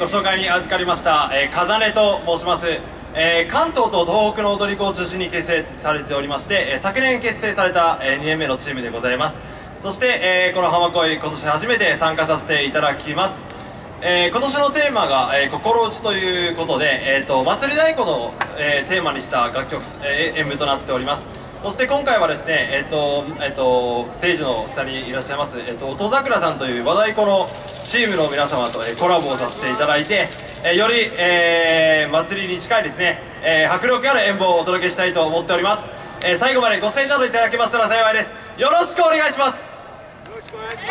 ご紹介に預かりました、えー、風音と申します、えー、関東と東北の踊り子を中心に結成されておりまして、えー、昨年結成された、えー、2年目のチームでございます。そして、えー、この浜恋今年初めて参加させていただきます。えー、今年のテーマが、えー、心打ちということで、えーと、祭り太鼓の、えー、テーマにした楽曲、えー、演舞となっております。そして今回はですね、えーとえーと、ステージの下にいらっしゃいます、えーと、音桜さんという和太鼓のチームの皆様と、えー、コラボをさせていただいて、えー、より、えー、祭りに近いですね、えー、迫力ある演舞をお届けしたいと思っております、えー、最後までご声援などいただけましたら幸いです。よろしくお願いします。よろしくお願いしま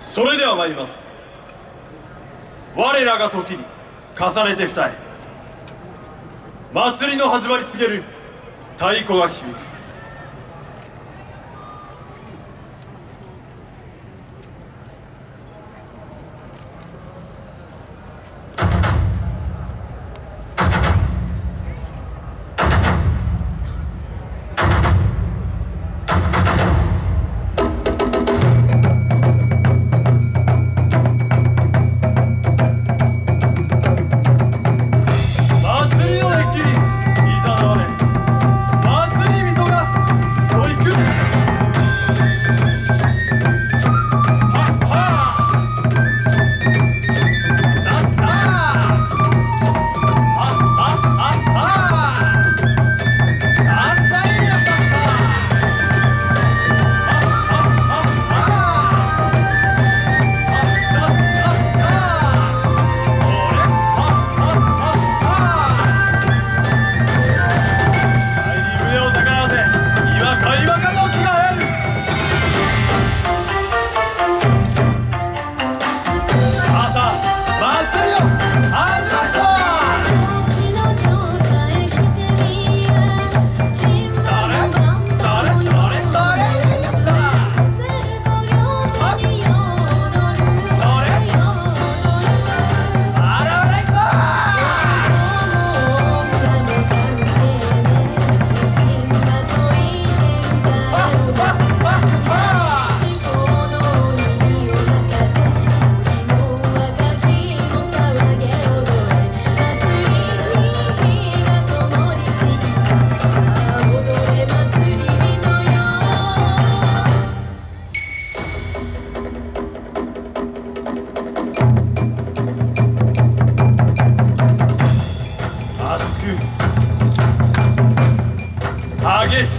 す。それでは参ります。我らが時に重ねて二重祭りの始まり告げる太鼓が響く。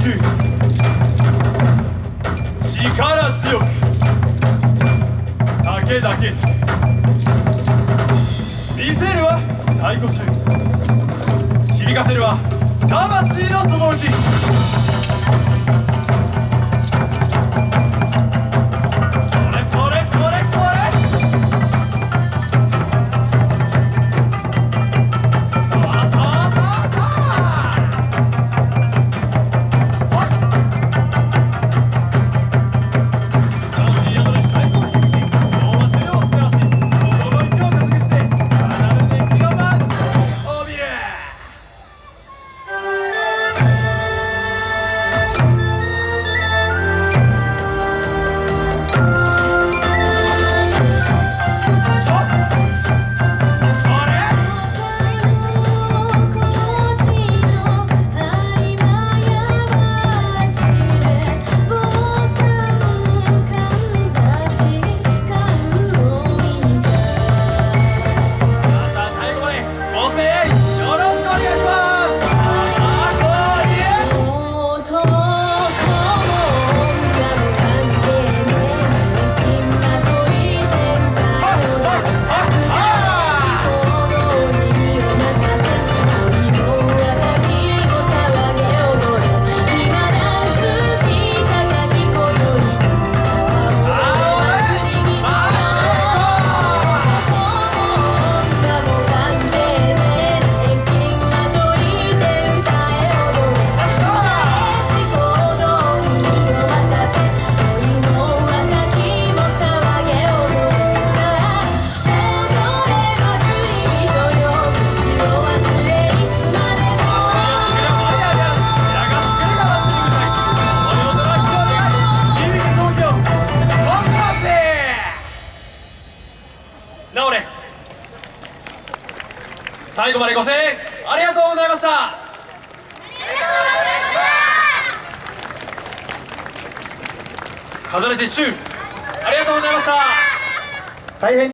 く力強く武だけしく見せるは太鼓衆響かせるは魂の轟。最後までご声援ありがとうございました。重ねてシュー。ありがとうございました。大変